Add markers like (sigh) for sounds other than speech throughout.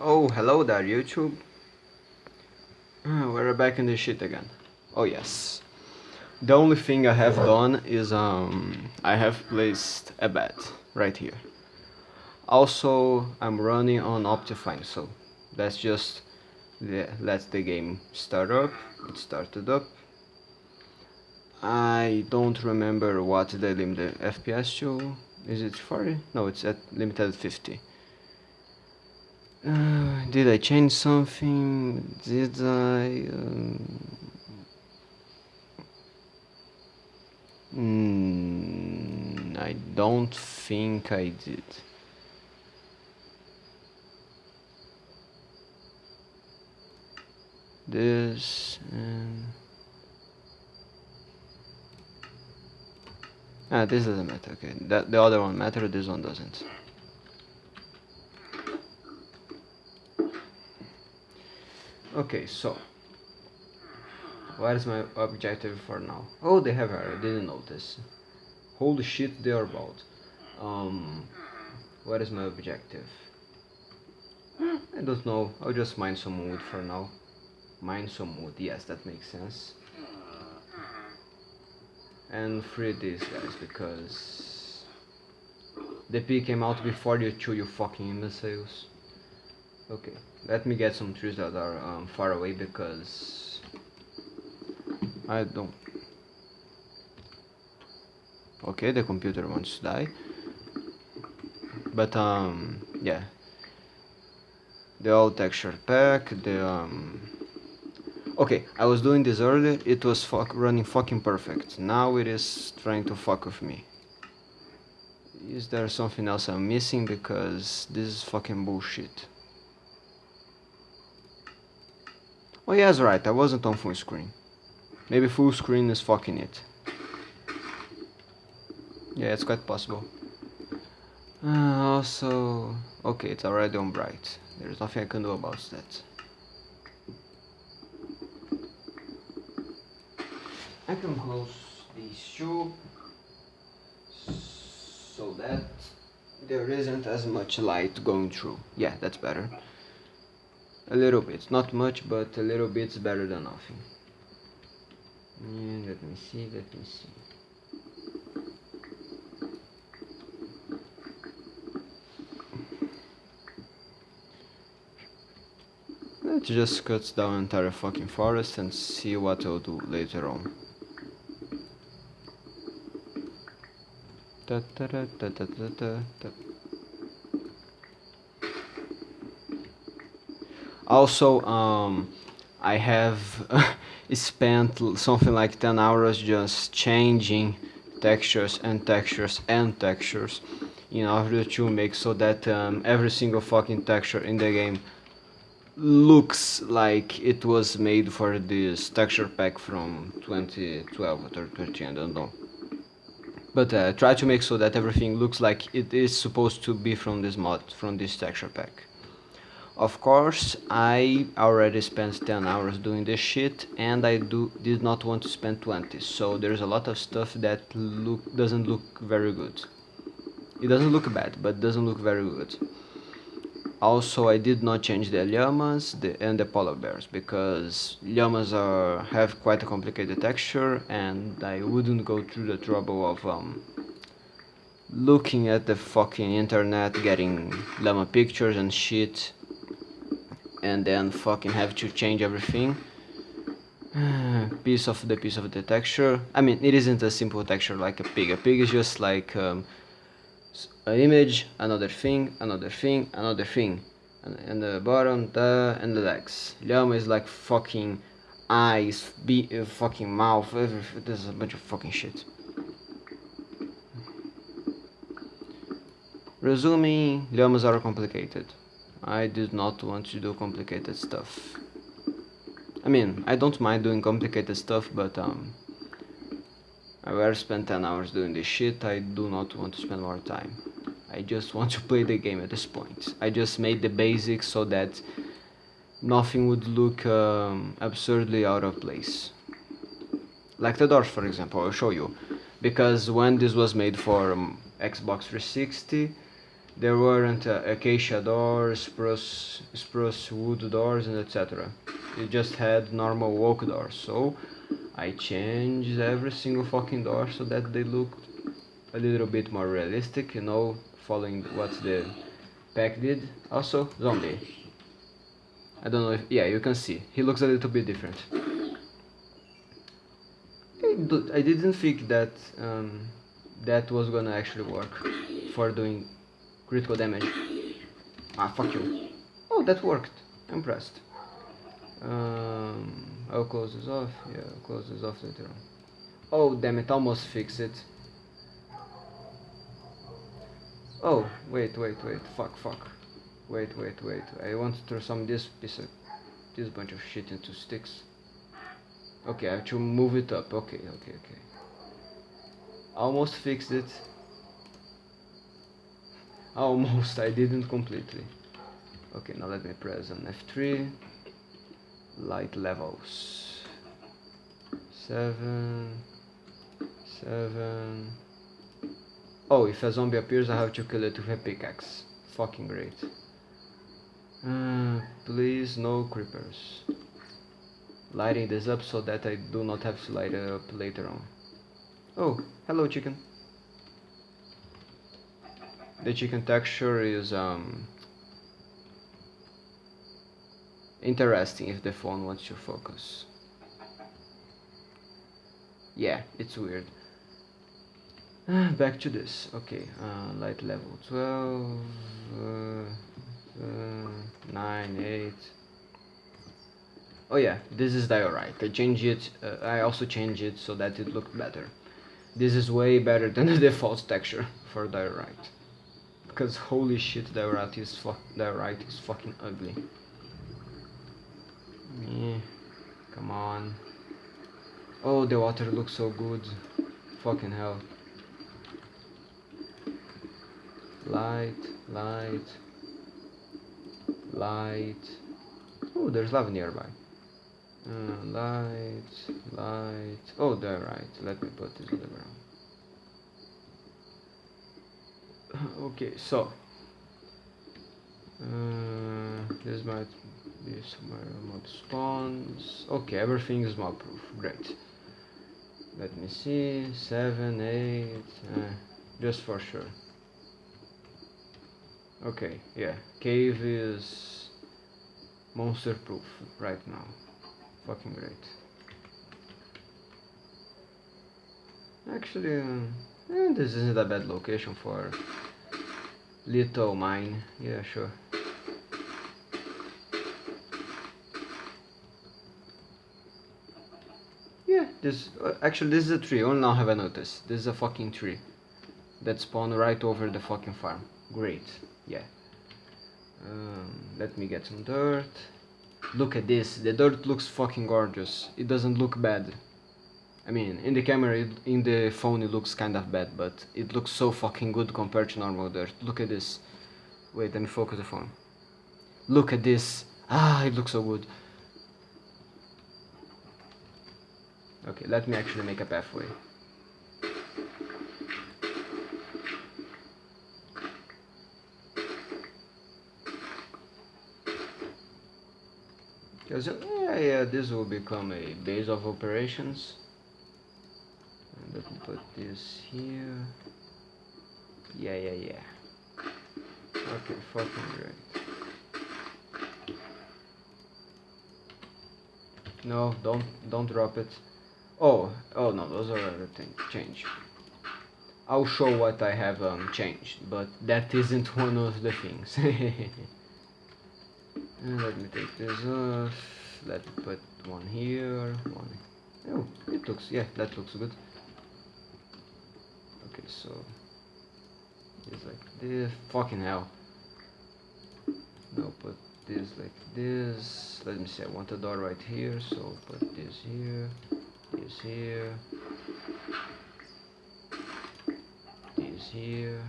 Oh, hello there, YouTube. Ah, we're back in the shit again. Oh yes. The only thing I have done is um I have placed a bed right here. Also, I'm running on Optifine, so that's just the, let the game start up. It started up. I don't remember what the limit FPS to. Is it 40? No, it's at limited 50. Uh, did I change something? Did I? Um... Mm, I don't think I did. This and ah, this doesn't matter. Okay, that the other one matter. This one doesn't. Okay, so what is my objective for now? Oh, they have I didn't notice. Holy shit, they are bald. Um, what is my objective? I don't know. I'll just mine some wood for now. Mine some wood. Yes, that makes sense. And free these guys because the P came out before you two, you fucking imbeciles. Okay, let me get some trees that are um, far away because I don't. Okay, the computer wants to die. But um, yeah. The old texture pack, the um. Okay, I was doing this earlier. It was fuck running fucking perfect. Now it is trying to fuck with me. Is there something else I'm missing? Because this is fucking bullshit. Oh yeah, that's right, I wasn't on full screen. Maybe full screen is fucking it. Yeah, it's quite possible. Uh, also... Okay, it's already on bright. There's nothing I can do about that. I can close these two so that there isn't as much light going through. Yeah, that's better. A little bit, not much, but a little bit is better than nothing. let me see, let me see. Let's just cut down entire fucking forest and see what I'll do later on. Da, da, da, also um, I have (laughs) spent something like 10 hours just changing textures and textures and textures in order to make so that um, every single fucking texture in the game looks like it was made for this texture pack from 2012 or 2013, I don't know. But uh, try to make so that everything looks like it is supposed to be from this mod, from this texture pack. Of course, I already spent 10 hours doing this shit and I do did not want to spend 20, so there's a lot of stuff that look doesn't look very good. It doesn't look bad, but doesn't look very good. Also, I did not change the llamas the, and the polar bears because llamas are have quite a complicated texture and I wouldn't go through the trouble of um, looking at the fucking internet, getting llama pictures and shit and then fucking have to change everything. (sighs) Piece of the piece of the texture. I mean it isn't a simple texture like a pig a pig. Is just like um, an image another thing another thing another thing. And, and the bottom the and the legs. Llama is like fucking eyes be uh, fucking mouth there's a bunch of fucking shit. Resuming llamas are complicated I did not want to do complicated stuff. I mean, I don't mind doing complicated stuff, but um, I rather spend 10 hours doing this shit, I do not want to spend more time. I just want to (laughs) play the game at this point. I just made the basics so that nothing would look um, absurdly out of place. Like the doors, for example, I'll show you. Because when this was made for um, Xbox 360, there weren't uh, acacia doors, spruce, spruce wood doors, and etc. It just had normal oak doors. So I changed every single fucking door so that they looked a little bit more realistic, you know, following what the pack did. Also, zombie. I don't know if, yeah, you can see. He looks a little bit different. I didn't think that um, that was gonna actually work for doing critical damage. Ah, fuck you. Oh, that worked. I'm impressed. Um, I'll close this off. Yeah, I'll close this off later on. Oh, damn it, almost fixed it. Oh, wait, wait, wait, fuck, fuck. Wait, wait, wait. I want to throw some this piece of this bunch of shit into sticks. Okay, I have to move it up. Okay, okay, okay. Almost fixed it. Almost, I didn't completely. Okay, now let me press on F3. Light levels. Seven. Seven. Oh, if a zombie appears, I have to kill it with a pickaxe. Fucking great. Uh, please, no creepers. Lighting this up so that I do not have to light it up later on. Oh, hello chicken. The chicken texture is um, interesting if the phone wants to focus. Yeah, it's weird. (sighs) Back to this. Okay, uh, light level 12, uh, uh 9, 8. Oh yeah, this is diorite. I changed it, uh, I also changed it so that it looked better. This is way better (laughs) than the default texture for diorite. Because holy shit, diorite is, is fucking ugly. Yeah, come on. Oh, the water looks so good. Fucking hell. light, light, light. Oh, there's lava nearby. Uh, light, light. Oh, there, right. Let me put this on the ground. Okay, so. Uh, this might be somewhere mob spawns. Okay, everything is mob proof. Great. Let me see. Seven, eight. Uh, just for sure. Okay, yeah. Cave is monster proof right now. Fucking great. Actually, uh, eh, this isn't a bad location for little mine. Yeah, sure. Yeah, this uh, actually this is a tree. Oh, now have I noticed? This is a fucking tree that spawned right over the fucking farm. Great yeah um, let me get some dirt look at this the dirt looks fucking gorgeous it doesn't look bad I mean in the camera it, in the phone it looks kind of bad but it looks so fucking good compared to normal dirt look at this. Wait let me focus the phone. Look at this. Ah it looks so good. Okay let me actually make a pathway. Yeah, yeah, this will become a base of operations. Let me put this here. Yeah, yeah, yeah. Okay, fucking great. No, don't don't drop it. Oh, oh no, those are other things. Change. I'll show what I have um, changed, but that isn't (laughs) one of the things. (laughs) Let me take this off. Let me put one here, one. Oh, it looks, yeah, that looks good. Okay, so it's like this. Fucking hell. No, put this like this. Let me see. I want a door right here, so put this here, this here, this here.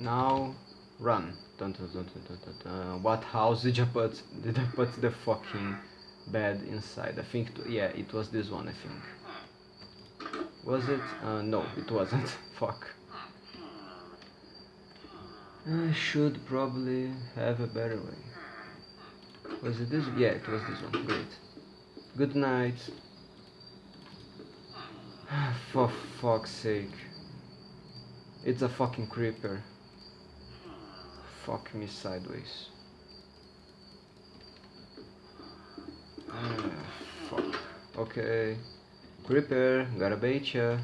Now, run. Dun, dun, dun, dun, dun, dun. What house did you put? Did I put the fucking bed inside? I think, yeah, it was this one, I think. Was it? Uh, no, it wasn't. (laughs) Fuck. I should probably have a better way. Was it this? Yeah, it was this one. Great. Good night. (sighs) For fuck's sake. It's a fucking creeper. Fuck me sideways. Ah, fuck. Okay. Creeper, gotta bait ya.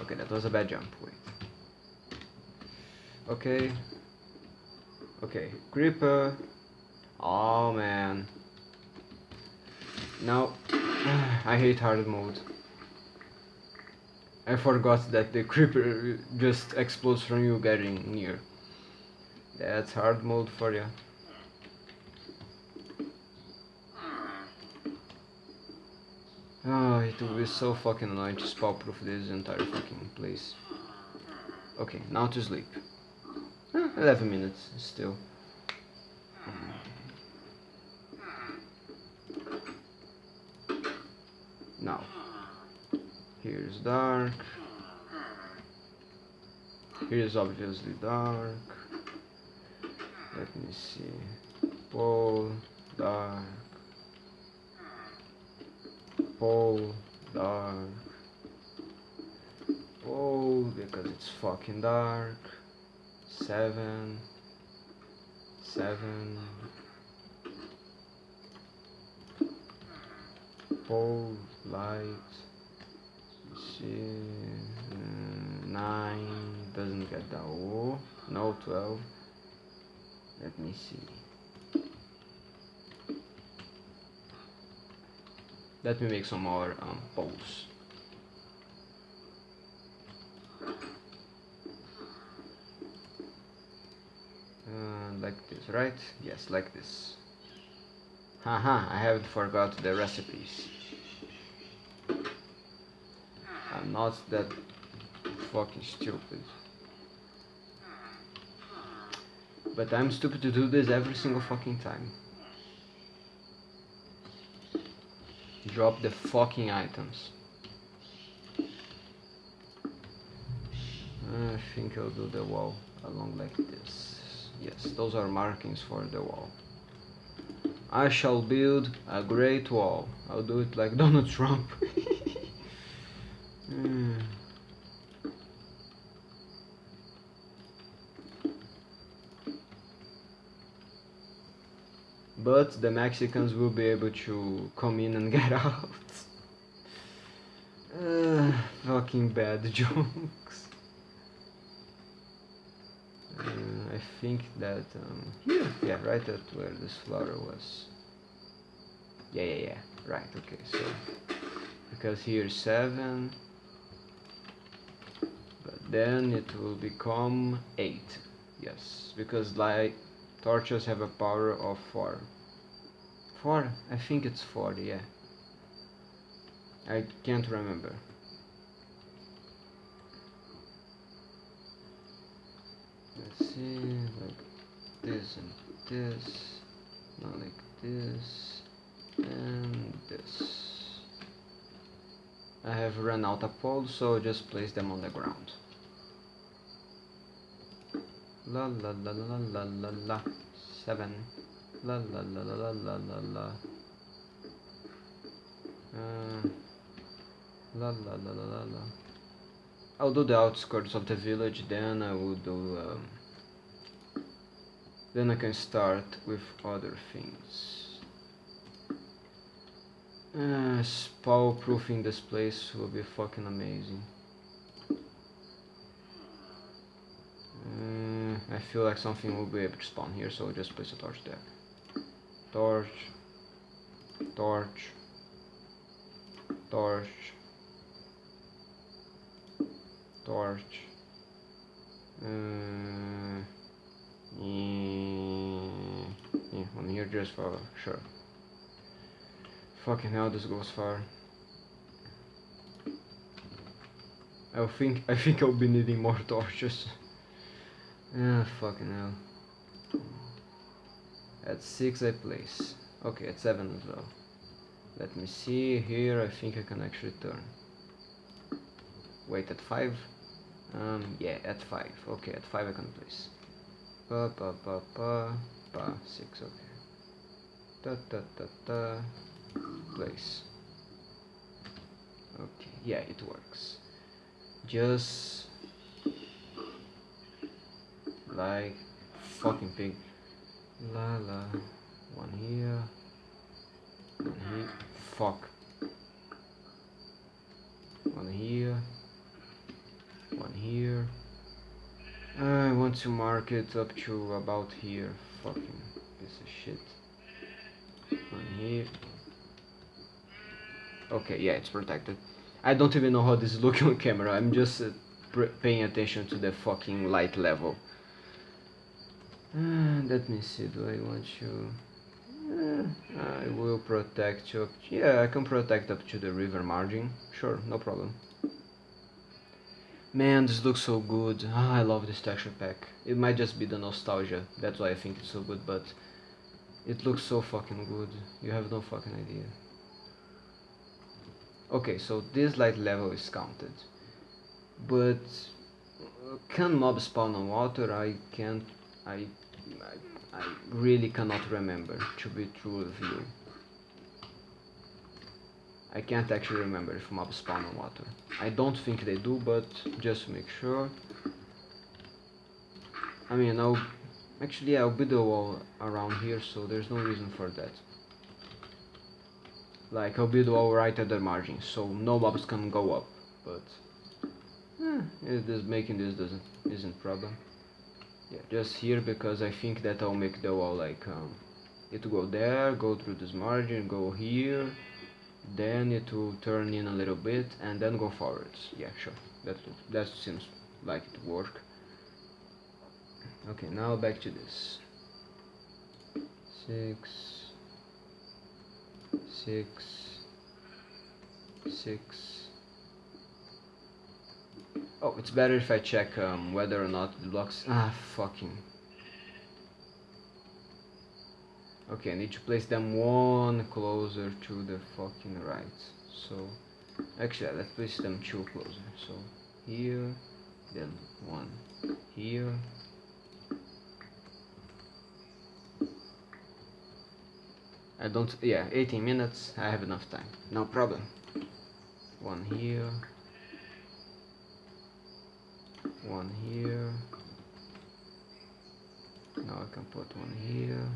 Okay, that was a bad jump. Wait. Okay. Okay, creeper. Oh man. Now, (sighs) I hate hard mode. I forgot that the creeper just explodes from you getting near. That's hard mode for you. Oh, it will be so fucking annoying to spell proof this entire fucking place. Okay, now to sleep. Eh, 11 minutes still. Now, here's dark. Here's obviously dark. Let me see. Pole, dark. Pole, dark. Pole, because it's fucking dark. Seven. Seven. Pole, light. Uh, nine doesn't get the O. No, twelve. Let me see. Let me make some more um, poles. Uh, like this, right? Yes, like this. Haha, I haven't forgot the recipes. Not that fucking stupid. But I'm stupid to do this every single fucking time. Drop the fucking items. I think I'll do the wall along like this. Yes, those are markings for the wall. I shall build a great wall. I'll do it like (laughs) Donald Trump. But the Mexicans will be able to come in and (laughs) get out. Uh, fucking bad (laughs) jokes. Uh, I think that um, here, yeah, right at where this flower was. Yeah, yeah, yeah. Right. Okay. So because here seven, but then it will become eight. Yes, because light torches have a power of four. Four? I think it's four. Yeah. I can't remember. Let's see, like this and this, not like this, and this. I have run out of poles, so just place them on the ground. La la la la la la la. Seven. La la la la la la la. Uh, la la la la la la. I'll do the outskirts of the village, then I will do. Um, then I can start with other things. Uh, spawn proofing this place will be fucking amazing. Uh, I feel like something will be able to spawn here, so just place a torch there. Torch. Torch. Torch. Torch. Uh, yeah, yeah, one here just for sure. Fucking hell, this goes far. I think I think I'll be needing more (laughs) torches. Ah, fucking hell. At 6 I place. Okay, at 7 as well. Let me see, here I think I can actually turn. Wait, at 5? Um, yeah, at 5. Okay, at 5 I can place. Pa pa pa pa pa 6, okay. Ta ta ta ta place. Okay, yeah, it works. Just like fucking pig. La la. One here. One here. Fuck. One here. One here. I want to mark it up to about here. Fucking piece of shit. One here. Okay, yeah, it's protected. I don't even know how this is looking on camera. I'm just uh, paying attention to the fucking light level. Uh, let me see, do I want to... Uh, I will protect up... Yeah, I can protect up to the river margin. Sure, no problem. Man, this looks so good. Ah, I love this texture pack. It might just be the nostalgia, that's why I think it's so good, but... It looks so fucking good. You have no fucking idea. Okay, so this light level is counted. But... Can mob spawn on water? I can't... I I, I really cannot remember, to be true with you. I can't actually remember if mobs spawn on water. I don't think they do, but just make sure. I mean, I'll... Actually, I'll build a wall around here, so there's no reason for that. Like, I'll build a wall right at the margin, so no mobs can go up, but... Eh, it is making this doesn't isn't problem yeah just here because I think that I'll make the wall like um, it will go there go through this margin go here then it will turn in a little bit and then go forwards. Yeah sure. That that seems like it work. Okay now back to this. Six six six Oh, it's better if I check um, whether or not the blocks... Ah, fucking... Okay, I need to place them one closer to the fucking right. So, actually, let's place them two closer. So, here, then one here. I don't, yeah, 18 minutes, I have enough time, no problem. One here, one here. Now I can put one here.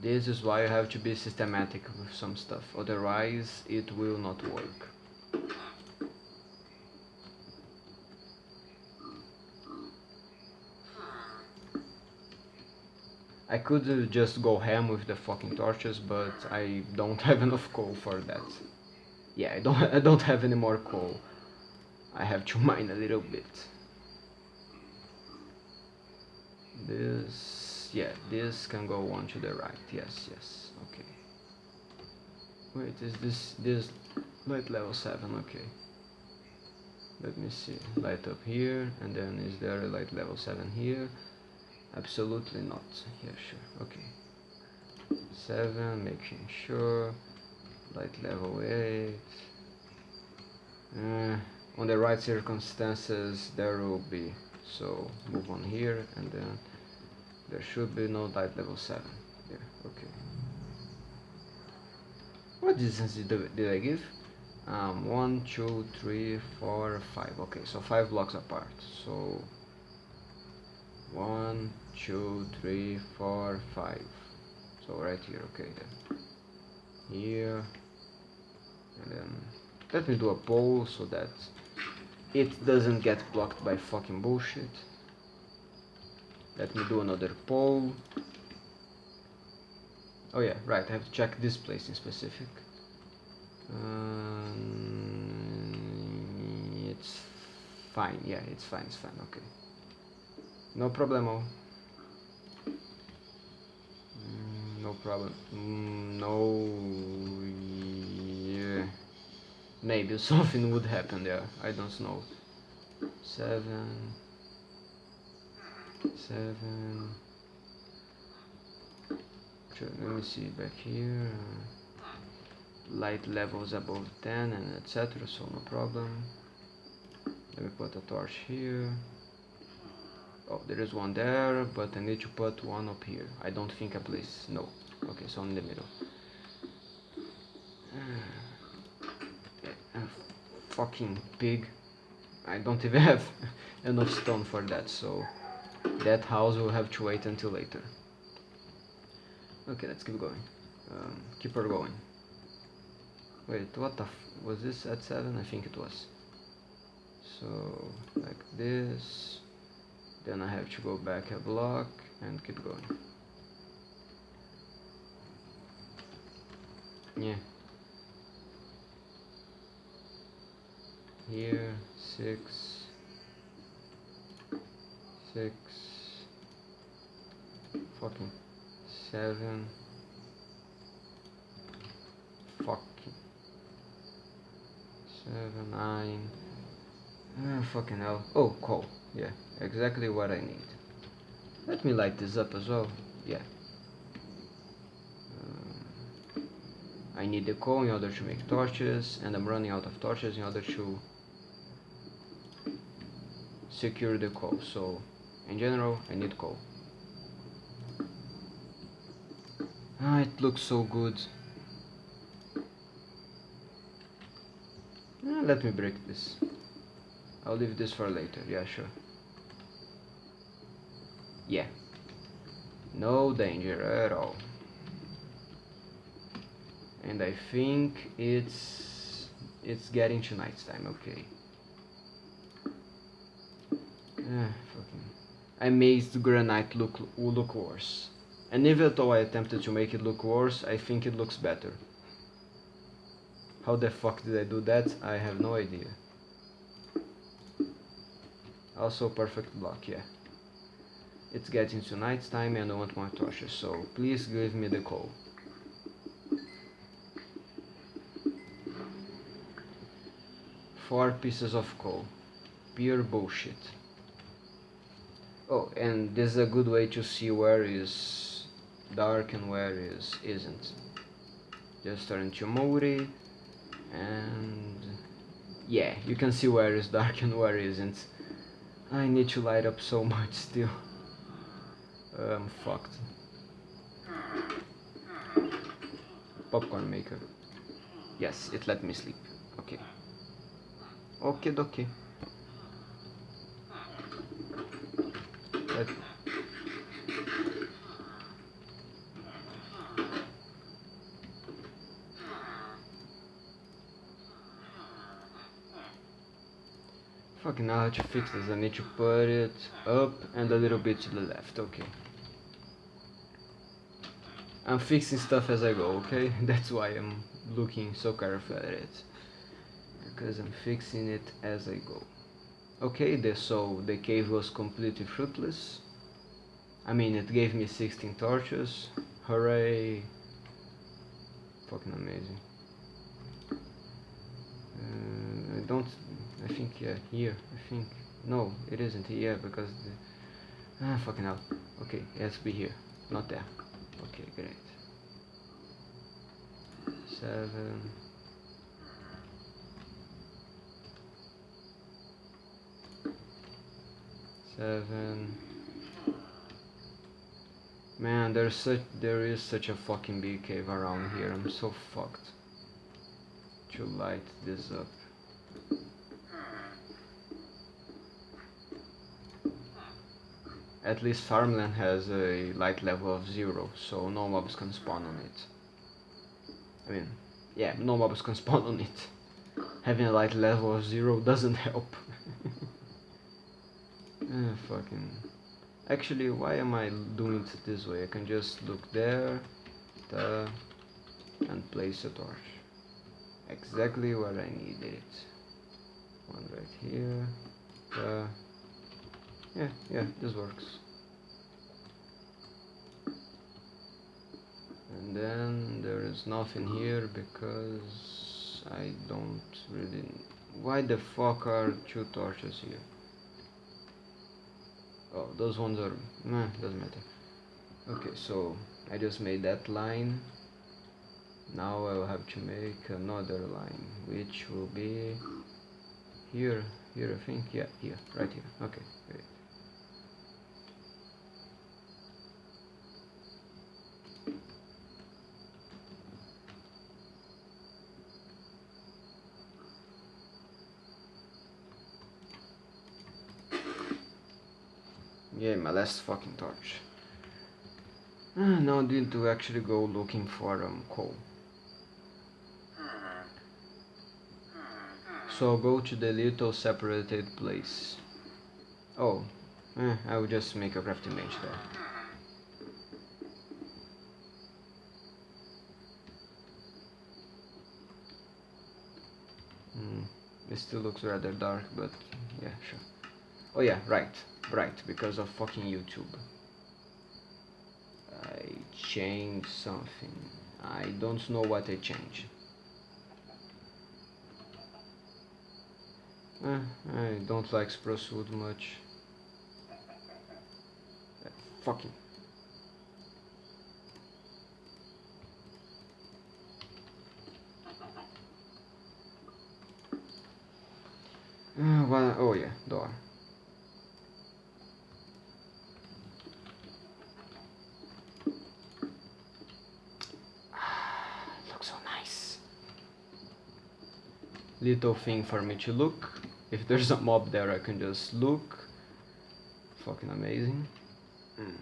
This is why you have to be systematic with some stuff otherwise it will not work. I could just go ham with the fucking torches but I don't (laughs) have enough coal for that. Yeah I don't (laughs) I don't have any more coal I have to (laughs) mine a little bit. This, yeah, this can go on to the right. Yes, yes, okay. Wait, is this, this light level 7? Okay. Let me see. Light up here, and then is there a light level 7 here? Absolutely not. Yeah, sure. Okay. 7, making sure. Light level 8. Uh, on the right circumstances there will be. So move on here and then there should be no light level 7 there okay. What distance did, did I give? Um, 1 2 3 4 5 okay so 5 blocks apart. So 1 2 3 4 5 so right here okay then. Here and then let me do a pole so that it doesn't get blocked by fucking bullshit. Let me do another pole. Oh yeah, right, I have to check this place in specific. Um, it's fine, yeah, it's fine, it's fine, okay. No problemo. Mm, no problem. Mm, no Maybe (laughs) something would happen there. I don't know. Seven. seven. Let me see back here. Uh, light levels above 10 and etc. So no problem. Let me put a torch here. Oh, there is one there, but I need to put one up here. I don't think I place. No. Okay, so in the middle. Fucking pig. I don't even (laughs) have enough stone for that, so that house will have to wait until later. Okay, let's keep going. Um, keep her going. Wait, what the was this at 7? I think it was. So, like this. Then I have to go back a block and keep going. Yeah. Here, 6 six, fucking seven, fucking seven, nine, ah, fucking hell. Oh, coal. Yeah, exactly what I need. Let me light this up as well. Yeah. Um, I need the coal in order to make torches, and I'm running out of torches in order to secure the coal. So in general, I need coal. Ah, it looks so good. Ah, let me break this. I'll leave this for later, yeah, sure. Yeah. No danger at all. And I think it's it's getting to night time, okay. Ah, fucking I made the granite look look worse. And even though I attempted to make it look worse, I think it looks better. How the fuck did I do that? I have no idea. Also perfect block, yeah. It's getting to night time and I want more torches, so please give me the coal. Four pieces of coal. Pure bullshit. Oh, and this is a good way to see where is dark and where is isn't. Just turn to Mori and yeah, you can see where is dark and where isn't. I need to light up so much still. I'm fucked. Popcorn maker. Yes, it let me sleep. Okay. Okay, okay. Fucking now how to fix this. I need to put it up and a little bit to the left. Okay. I'm fixing stuff as I go, okay? (laughs) That's why I'm looking so careful at it. Because I'm fixing it as I go. Okay, the, so the cave was completely fruitless. I mean, it gave me 16 torches. Hooray! Fucking amazing. Uh, I don't I think yeah, here, I think. No, it isn't here because the... Ah, fucking hell. Okay, it has to be here, not there. Okay, great. Seven... Seven... Man, there's such there is such a fucking big cave around here. I'm so fucked. To light this up. At least farmland has a light level of zero, so no mobs can spawn on it. I mean, yeah, no mobs can (laughs) spawn on it. Having a light level of zero doesn't help. (laughs) ah, fucking... Actually, why am I doing it this way? I can just look there, there, and place a torch. Exactly where I needed it. One right here, there. Yeah, yeah, this works. And then there is nothing here because I don't really... Why the fuck are two torches here? Oh those ones are nah, doesn't matter. Okay so I just made that line. Now I will have to make another line which will be here here I think. Yeah here right here. Okay great Yeah, my last fucking torch. Ah, now I need to actually go looking for um, coal. So I'll go to the little separated place. Oh, eh, I will just make a crafting bench there. Hmm, it still looks rather dark, but yeah, sure. Oh yeah, right, right, because of fucking YouTube. I changed something. I don't know what I changed. Eh, I don't like spruce wood much. Uh, fucking. Uh, well, oh yeah, door. looks so nice. Little thing for me to look. If there's a mob there, I can just look. Fucking amazing. Mm.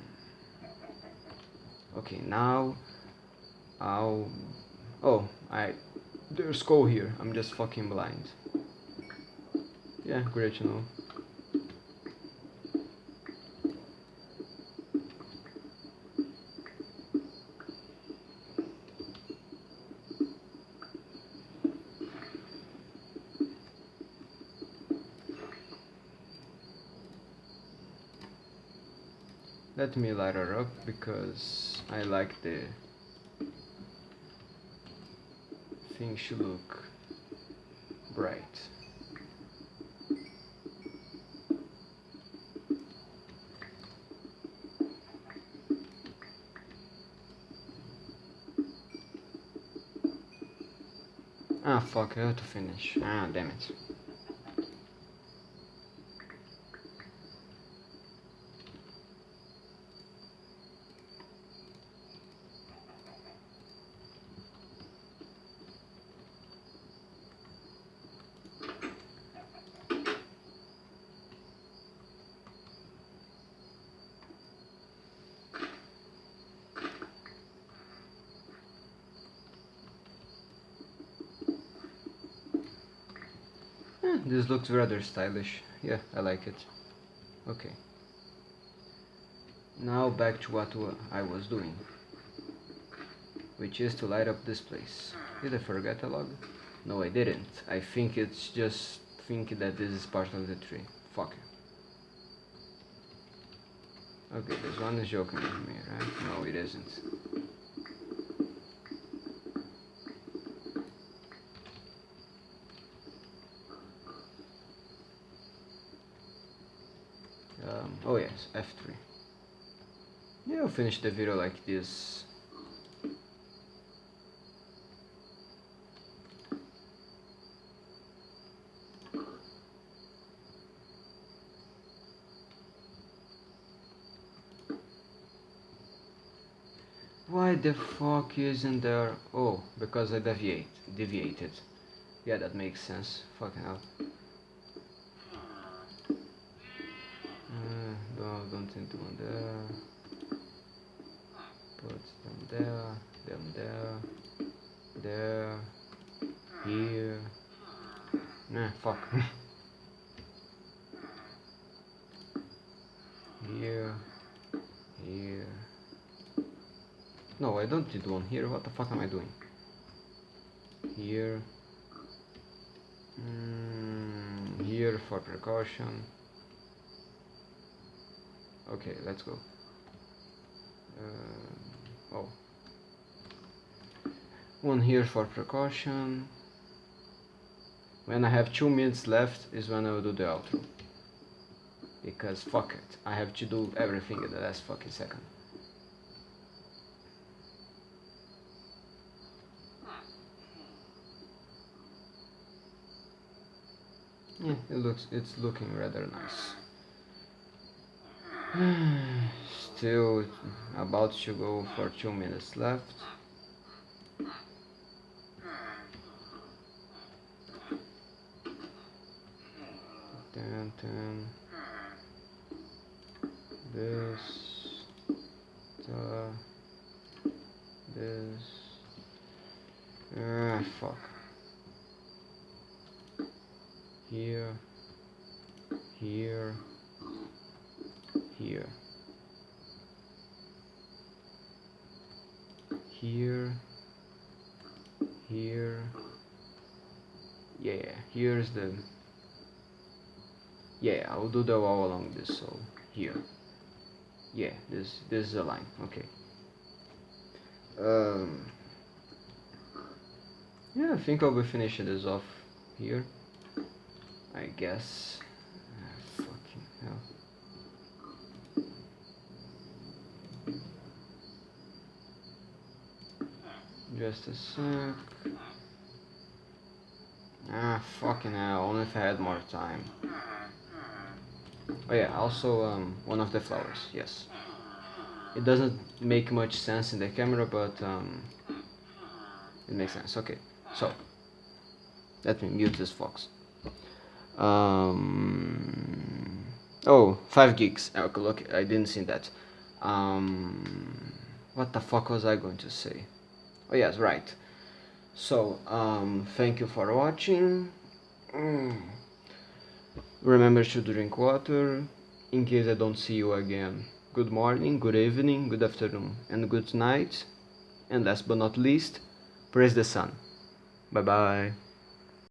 Okay, now I'll. Oh, I. There's coal here. I'm just fucking blind. Yeah, great to know. Let me light her up because I like the thing should look bright. Ah fuck, I have to finish. Ah damn it. Eh, this looks rather stylish. Yeah, I like it. Okay. Now back to what I was doing. Which is to light up this place. Did I forget a log? No, I didn't. I think it's just thinking that this is part of the tree. Fuck Okay, this one is joking with me, right? No, it isn't. Um, oh yes, F3. Yeah, I'll finish the video like this. Why the fuck isn't there? Oh, because I deviate, deviated. Yeah, that makes sense. Fucking hell. Uh, no, don't think one there. Put them there, them there, there, here. Nah, fuck. (laughs) here, here. No, I don't need one here. What the fuck am I doing? Here. Mm, here for precaution. Okay, let's go. Uh, oh. One here for precaution. When I have two minutes left is when I will do the outro. because fuck it, I have to do everything in the last fucking second. Yeah, it looks it's looking rather nice. (sighs) Still about to go for two minutes left. Ten, ten. This, the, this. Ah, fuck. Here, here, here. Here, here. Yeah, here's the yeah I'll do the wall along this so here. Yeah this this is a line okay. Um, yeah I think I'll be finishing this off here I guess. Ah, fucking hell. Just a sec. Ah fucking hell only if I had more time Oh yeah, also um, one of the flowers, yes. It doesn't make much sense in the camera, but um, it makes sense. Okay, so let me mute this fox. Um, oh, 5 gigs. Oh, okay, look, I didn't see that. Um, what the fuck was I going to say? Oh yes, right. So, um, thank you for watching. Mm. Remember to drink water, in case I don't see you again. Good morning, good evening, good afternoon, and good night. And last but not least, praise the sun. Bye bye.